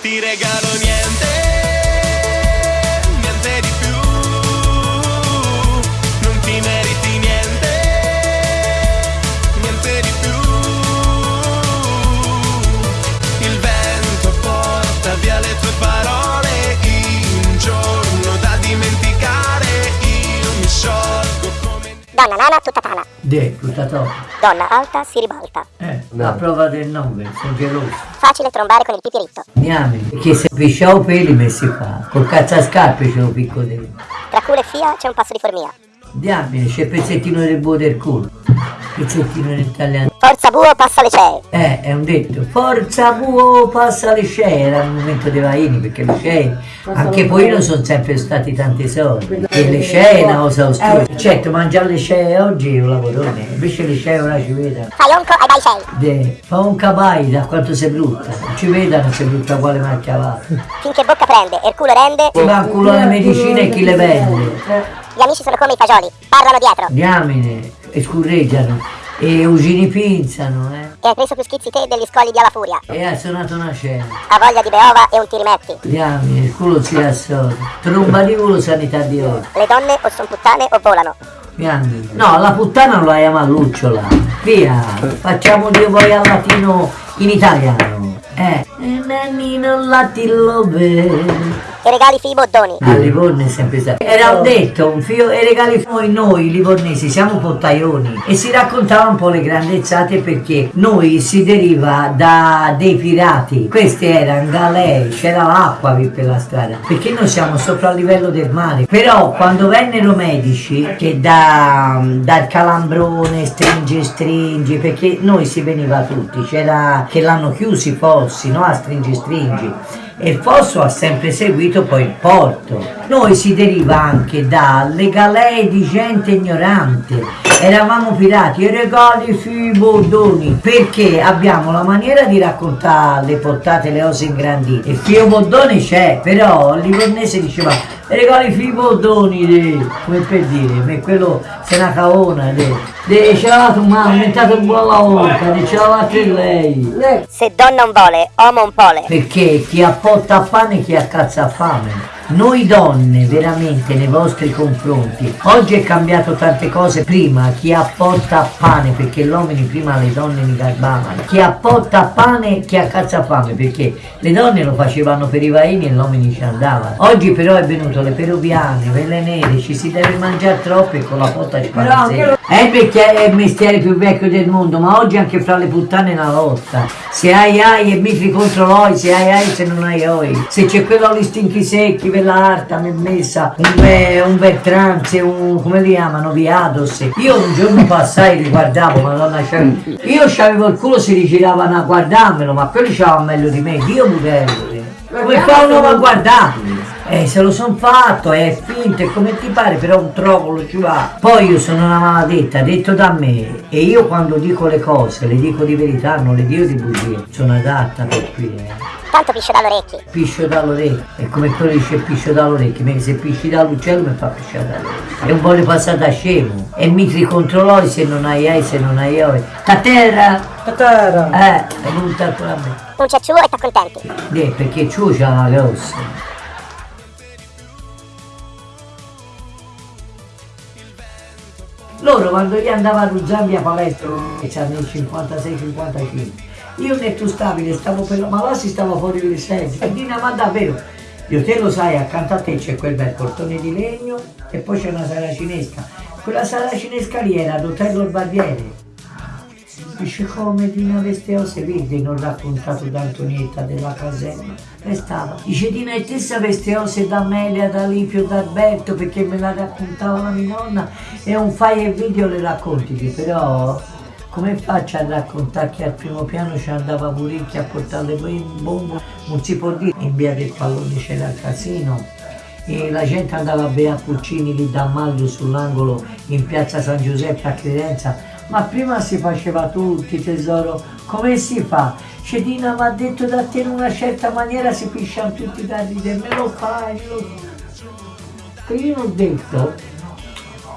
Ti regalo niente Donna nana tutta tana. De, tutta troppo. Donna alta si ribalta. Eh, la prova del 9, sono geloso. Facile trombare con il pipiritto. Niami, perché se pisciavo peli messi qua, col cazzacascarpe ce lo picco dentro. Tra culo e fia c'è un passo di formia. Diamine, c'è il pezzettino del buo del culo. Pezzettino in italiano. Forza buo passa le cee. Eh, è un detto. Forza buo, passa le scee. Era il momento dei vaini, perché le scee, anche poi non sono sempre stati tanti soldi. E le scee è una cosa oscura. Certo, mangiare le scee oggi è un lavorone. Invece le scee ora ci vedono. Fai onco ai dai. De, fa un capai da quanto sei brutta. Non ci vedano se brutta quale macchia va. Finché bocca prende e il culo rende. Va culo le medicine e chi le vende. Gli amici sono come i fagioli. Parlano dietro. Diamine, e scurreggiano. E usini pinzano, eh. E hai preso più schizzi te degli scogli di Alla Furia. E ha suonato una scena. Ha voglia di beova e un ti rimetti. Diamine, il culo si assorbe. Tromba di culo, sanità di oro. Le donne o sono puttane o volano. Diamine. No, la puttana non la chiama lucciola. Via, facciamo Dio poi al latino in italiano. Eh. E nannino latino bene. E regali fii boddoni. A Livorno è sempre stato. Era un detto, un fio e regali noi, noi livornesi siamo pottaioni e si raccontava un po' le grandezzate perché noi si deriva da dei pirati. Questi erano galei, c'era l'acqua per la strada, perché noi siamo sopra il livello del mare. Però quando vennero medici che da, dal calambrone stringi stringi, perché noi si veniva tutti, c'era che l'hanno chiusi i fossi, no? A stringi stringi e fosso ha sempre seguito poi il porto. Noi si deriva anche dalle galee di gente ignorante. Eravamo pirati e regali sui boddoni perché abbiamo la maniera di raccontare le portate, le cose ingrandite. Il fio boddone c'è, però il livornese diceva regali sui boddoni, de", come per dire, ma quello se una caona, de, de, ce l'ha tu ma, è diventato buona la volta, de, ce l'ha fatta lei. Se donna non vuole, uomo un pole. Perché chi appotta a pane chi accazza a fame. Noi donne, veramente, nei vostri confronti, oggi è cambiato tante cose. Prima chi apporta pane, perché gli uomini prima le donne li garbavano. Chi apporta pane chi accazza fame, perché le donne lo facevano per i vaini e gli uomini ci andavano. Oggi però è venuto le peruviane, quelle nere, ci si deve mangiare troppo e con la potta ci fa sera. È perché è il mestiere più vecchio del mondo, ma oggi anche fra le puttane è una lotta. Se hai ai e mitri contro l'oi, se hai ai se non hai oi. Se c'è quello agli stinchi secchi, per l'arta, mi è messa, un, be, un Bertranze, un come li chiamano, Viados. Io un giorno passai, li guardavo, madonna, cioè, io c'avevo il culo, si rigiravano a guardarmelo, ma quelli c'avevano meglio di me, Dio budello. Come fa uno a guardarmi? Eh, se lo son fatto, è finto, è come ti pare, però un trovolo ci va. Poi io sono una maledetta, detto da me, e io quando dico le cose, le dico di verità, non le dico di bugie. Sono adatta per qui, eh. Tanto piscio dall'orecchio. Piscio dall'orecchio, è come quello dice piscio dall'orecchio, mentre se pisci dall'uccello mi fa pisciare dall'orecchio. E un po' di passata scemo. E mitri contro l'oi se non hai ai, se non hai oi. Ta terra! A terra. Eh, è venuta con me. Un c'è ciuo e t'accontenti. Eh, perché ciù c'ha una grossa. Loro quando gli andavano già via palestra, che c'hanno il 56-55, io netto stabile, stavo per ma là si stava fuori le sedie. E Dina, ma davvero? Io te lo sai, accanto a te c'è quel bel portone di legno e poi c'è una sala cinesca. Quella sala cinesca lì era d'Otello il Barbiere. Dice come Dina Vesteose, vedi, non raccontato da Antonietta della caserma. Restava. Dice Dina e tessa Vesteose da Amelia, da Lipio, da Alberto, perché me la raccontava la mia nonna e un fai e video le racconti, però come faccio a raccontare che al primo piano ci andava Puricchia a portare le bombe? Non si può dire, in via del pallone c'era il casino e la gente andava a bere a Puccini lì da Maglio sull'angolo in piazza San Giuseppe a Credenza ma prima si faceva tutti tesoro, come si fa? Cedina mi ha detto da te in una certa maniera si pisciano tutti da ridere, me lo fai, lo fai. Io non ho detto,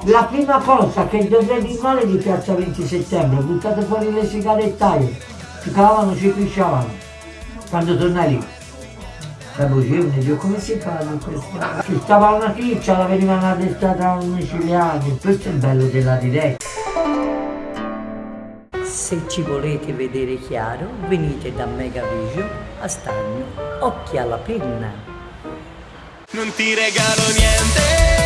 la prima cosa che dovrei di male di piazza 20 settembre, buttate fuori le sigarettaie, ci cavavano, ci pisciavano, quando tornai lì. La bugione, Dio, come si fa in questa? Ci stava una ticcia, la venivano addestrata a un micidiale. Questo è il bello della diretta. Se ci volete vedere chiaro, venite da Megavision a Stagno. Occhi alla penna. Non ti regalo niente